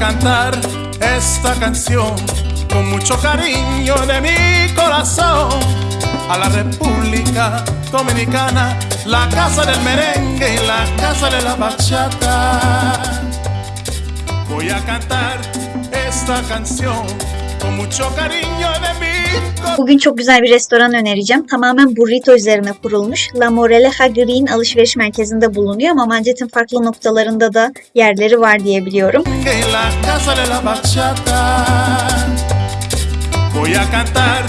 cantar esta canción con mucho cariño de mi corazón a la República Dominicana, la casa del merengue y la casa de la bachata. Voy a cantar esta canción Bugün çok güzel bir restoran önereceğim. Tamamen burrito üzerine kurulmuş. La Moraleja Green alışveriş merkezinde bulunuyor ama Manchet'in farklı noktalarında da yerleri var diye biliyorum. Voy a cantar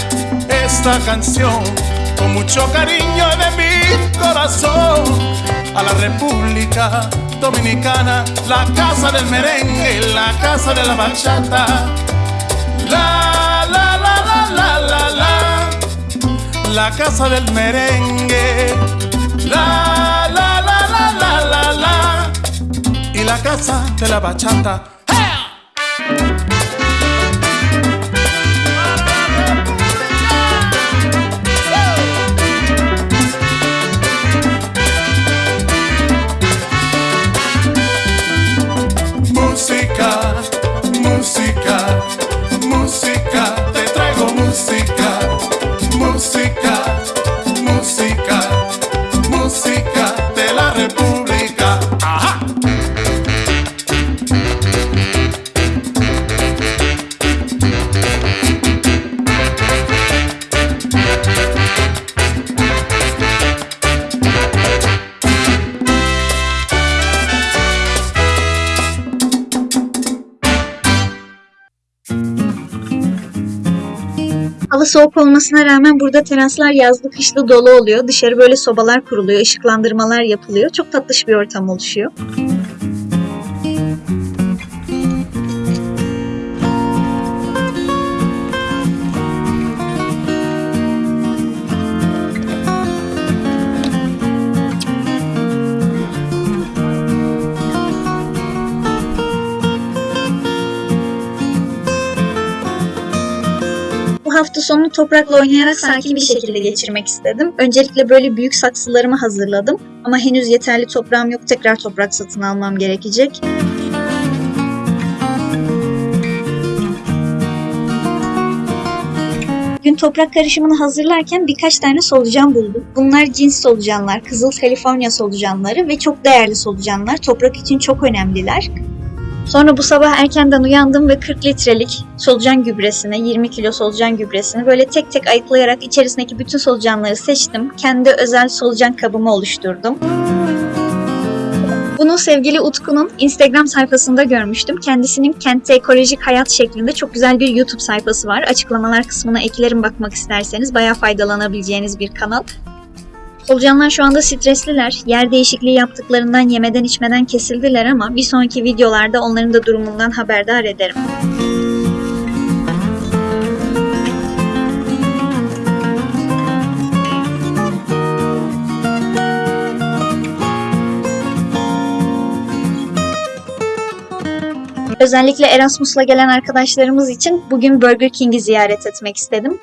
esta canción con mucho cariño de mi corazón a la República Dominicana, la casa del merengue, la casa de la bachata. La la la la la la la, la casa del merengue. La la la la la la la y la casa de la bachata. Soğuk olmasına rağmen burada teraslar yazlı kışlı dolu oluyor. Dışarı böyle sobalar kuruluyor, ışıklandırmalar yapılıyor. Çok tatlış bir ortam oluşuyor. Hafta sonunu toprakla oynayarak sakin bir şekilde geçirmek istedim. Öncelikle böyle büyük saksılarımı hazırladım. Ama henüz yeterli toprağım yok. Tekrar toprak satın almam gerekecek. Gün toprak karışımını hazırlarken birkaç tane solucan buldum. Bunlar cins solucanlar, Kızıl Kaliforniya solucanları ve çok değerli solucanlar. Toprak için çok önemliler. Sonra bu sabah erkenden uyandım ve 40 litrelik solucan gübresini, 20 kilo solucan gübresini böyle tek tek ayıklayarak içerisindeki bütün solucanları seçtim. Kendi özel solucan kabımı oluşturdum. Bunu sevgili Utku'nun Instagram sayfasında görmüştüm. Kendisinin kentte ekolojik hayat şeklinde çok güzel bir YouTube sayfası var. Açıklamalar kısmına eklerim bakmak isterseniz. Bayağı faydalanabileceğiniz bir kanal. Solucanlar şu anda stresliler. Yer değişikliği yaptıklarından yemeden içmeden kesildiler ama bir sonraki videolarda onların da durumundan haberdar ederim. Özellikle Erasmus'la gelen arkadaşlarımız için bugün Burger King'i ziyaret etmek istedim.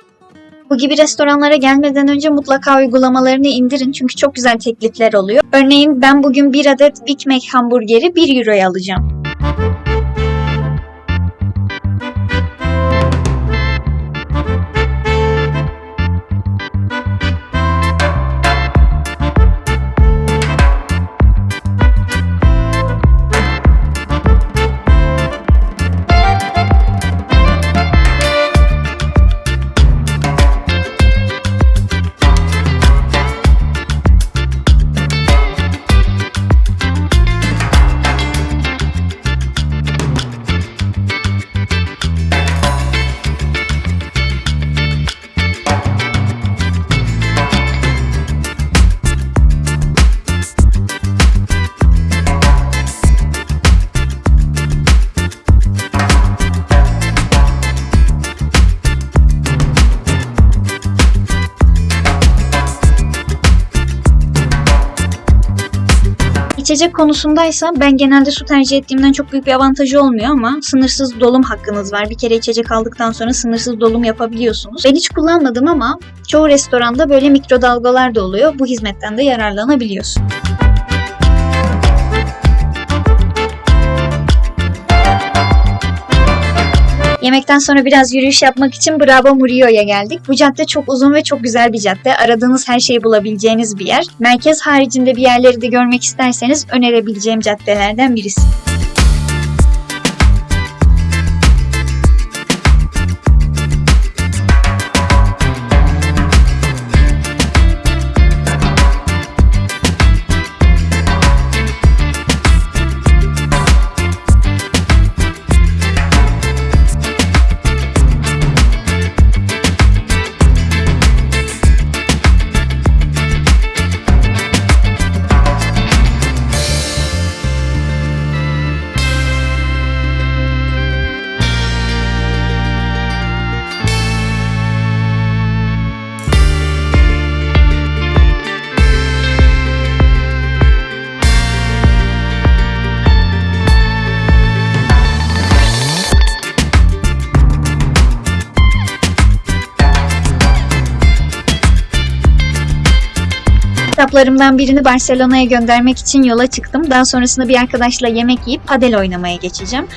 Bu gibi restoranlara gelmeden önce mutlaka uygulamalarını indirin çünkü çok güzel teklifler oluyor. Örneğin ben bugün bir adet Big Mac hamburgeri 1 euroya alacağım. İçecek konusundaysa ben genelde su tercih ettiğimden çok büyük bir avantajı olmuyor ama sınırsız dolum hakkınız var. Bir kere içecek aldıktan sonra sınırsız dolum yapabiliyorsunuz. Ben hiç kullanmadım ama çoğu restoranda böyle mikrodalgalar da oluyor. Bu hizmetten de yararlanabiliyorsun. Yemekten sonra biraz yürüyüş yapmak için Bravo Murillo'ya geldik. Bu cadde çok uzun ve çok güzel bir cadde. Aradığınız her şeyi bulabileceğiniz bir yer. Merkez haricinde bir yerleri de görmek isterseniz önerebileceğim caddelerden birisi. Kitaplarımdan birini Barcelona'ya göndermek için yola çıktım. Daha sonrasında bir arkadaşla yemek yiyip padel oynamaya geçeceğim.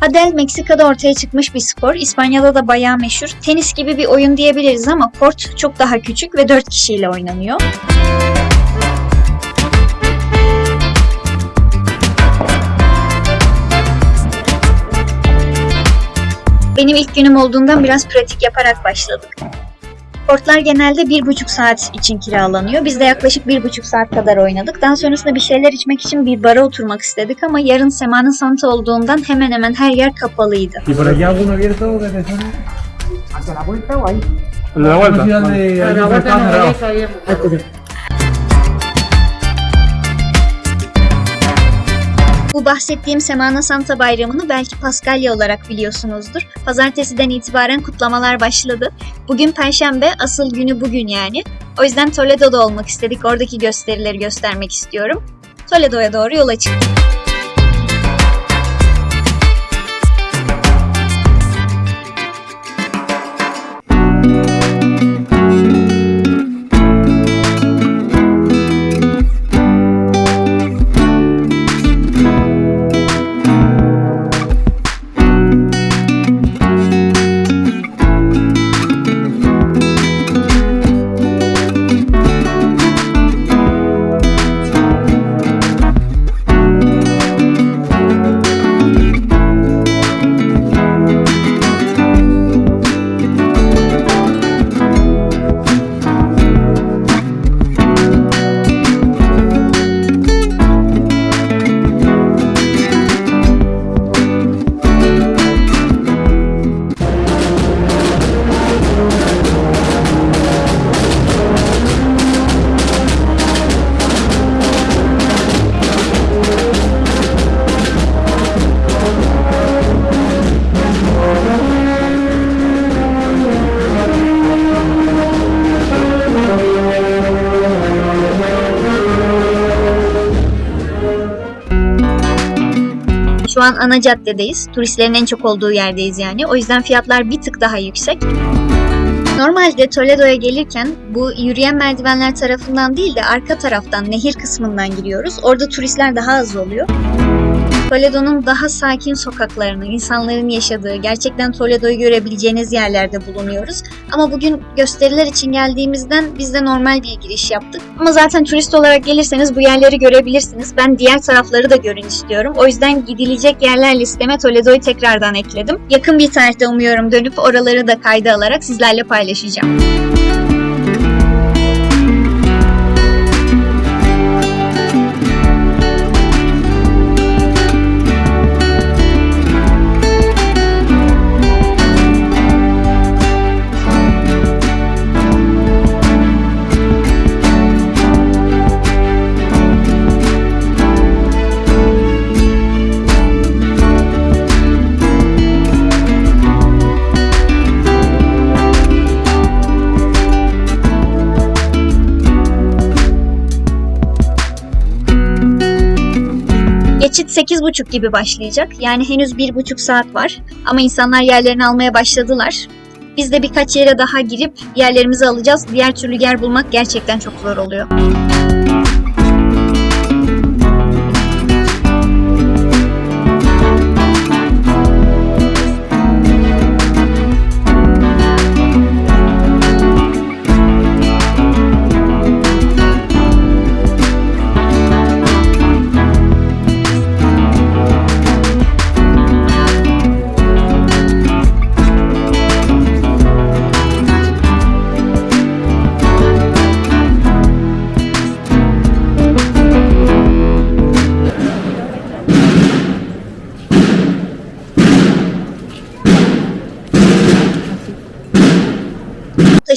Padel Meksika'da ortaya çıkmış bir spor. İspanya'da da bayağı meşhur. Tenis gibi bir oyun diyebiliriz ama kort çok daha küçük ve 4 kişiyle oynanıyor. Benim ilk günüm olduğundan biraz pratik yaparak başladık. Kortlar genelde bir buçuk saat için kiralanıyor. Biz de yaklaşık bir buçuk saat kadar oynadık. Daha sonrasında bir şeyler içmek için bir bara oturmak istedik ama yarın Sema'nın sanatı olduğundan hemen hemen her yer kapalıydı. ¿Y por aquí alguno abierto desde zona? ¿Hacia la vuelta o ahí? La vuelta. A la vuelta no Bu bahsettiğim Semana Santa bayramını belki Paskalya olarak biliyorsunuzdur. Pazartesiden itibaren kutlamalar başladı. Bugün Perşembe, asıl günü bugün yani. O yüzden Toledo'da olmak istedik. Oradaki gösterileri göstermek istiyorum. Toledo'ya doğru yola çıktık. Şu an ana caddedeyiz. Turistlerin en çok olduğu yerdeyiz yani. O yüzden fiyatlar bir tık daha yüksek. Normalde Toledo'ya gelirken bu yürüyen merdivenler tarafından değil de arka taraftan nehir kısmından giriyoruz. Orada turistler daha az oluyor. Toledo'nun daha sakin sokaklarını, insanların yaşadığı, gerçekten Toledo'yu görebileceğiniz yerlerde bulunuyoruz. Ama bugün gösteriler için geldiğimizden biz de normal bir giriş yaptık. Ama zaten turist olarak gelirseniz bu yerleri görebilirsiniz. Ben diğer tarafları da görün istiyorum. O yüzden gidilecek yerler listeme Toledo'yu tekrardan ekledim. Yakın bir tarihte umuyorum dönüp oraları da kayda alarak sizlerle paylaşacağım. 8.30 gibi başlayacak. Yani henüz 1.5 saat var. Ama insanlar yerlerini almaya başladılar. Biz de birkaç yere daha girip yerlerimizi alacağız. Diğer türlü yer bulmak gerçekten çok zor oluyor.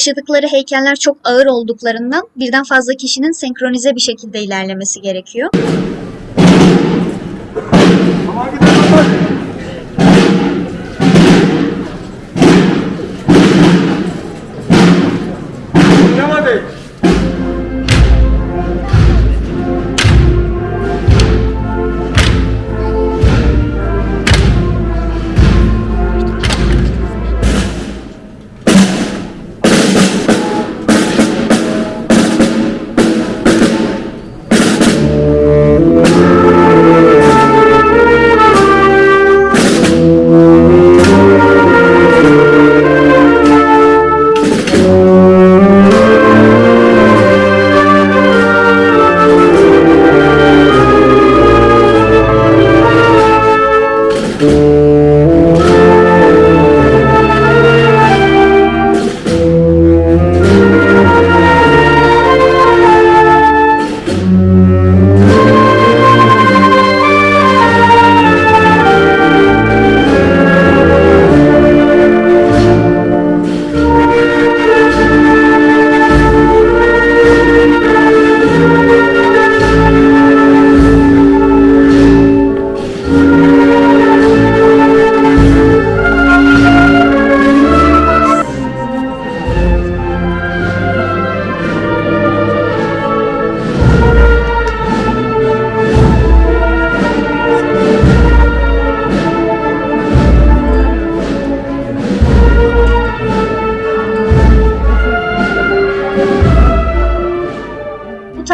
Taşıdıkları heykeller çok ağır olduklarından birden fazla kişinin senkronize bir şekilde ilerlemesi gerekiyor. Bu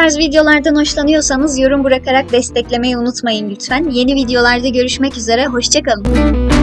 tarz videolardan hoşlanıyorsanız yorum bırakarak desteklemeyi unutmayın lütfen. Yeni videolarda görüşmek üzere, hoşçakalın.